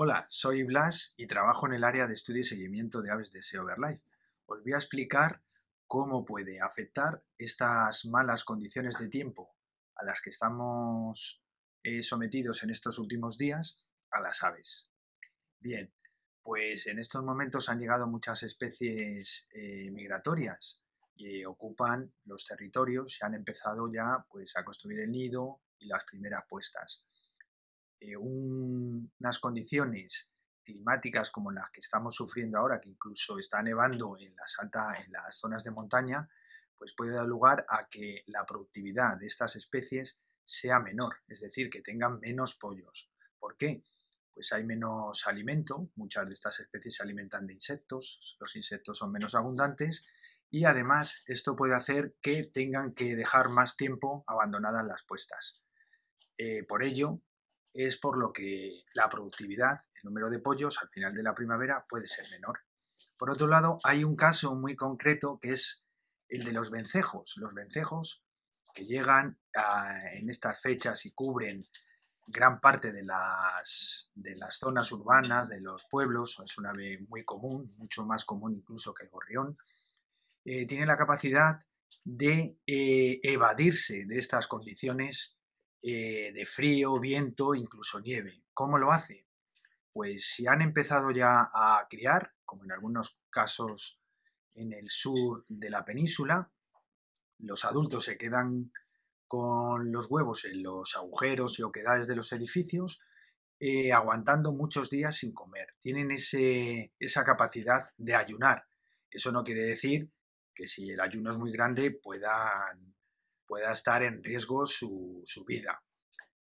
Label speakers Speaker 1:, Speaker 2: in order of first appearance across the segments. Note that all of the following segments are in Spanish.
Speaker 1: Hola, soy Blas y trabajo en el área de estudio y seguimiento de aves de SEO Overlife. Os voy a explicar cómo puede afectar estas malas condiciones de tiempo a las que estamos eh, sometidos en estos últimos días a las aves. Bien, pues en estos momentos han llegado muchas especies eh, migratorias y ocupan los territorios y han empezado ya pues, a construir el nido y las primeras puestas. Eh, unas condiciones climáticas como las que estamos sufriendo ahora, que incluso está nevando en las, en las zonas de montaña, pues puede dar lugar a que la productividad de estas especies sea menor, es decir, que tengan menos pollos. ¿Por qué? Pues hay menos alimento, muchas de estas especies se alimentan de insectos, los insectos son menos abundantes y además esto puede hacer que tengan que dejar más tiempo abandonadas las puestas. Eh, por ello, es por lo que la productividad, el número de pollos al final de la primavera puede ser menor. Por otro lado, hay un caso muy concreto que es el de los vencejos. Los vencejos que llegan en estas fechas y cubren gran parte de las, de las zonas urbanas, de los pueblos, es un ave muy común, mucho más común incluso que el gorrión, eh, tiene la capacidad de eh, evadirse de estas condiciones eh, de frío, viento, incluso nieve. ¿Cómo lo hace? Pues si han empezado ya a criar, como en algunos casos en el sur de la península, los adultos se quedan con los huevos en los agujeros y oquedades de los edificios, eh, aguantando muchos días sin comer. Tienen ese, esa capacidad de ayunar. Eso no quiere decir que si el ayuno es muy grande puedan pueda estar en riesgo su, vida.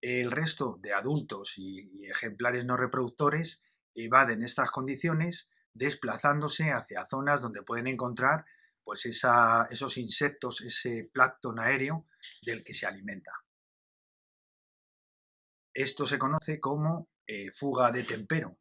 Speaker 1: El resto de adultos y, ejemplares no reproductores evaden estas condiciones desplazándose hacia zonas donde pueden encontrar pues esos insectos, ese plancton aéreo del que se alimenta. Esto se conoce como eh, fuga de tempero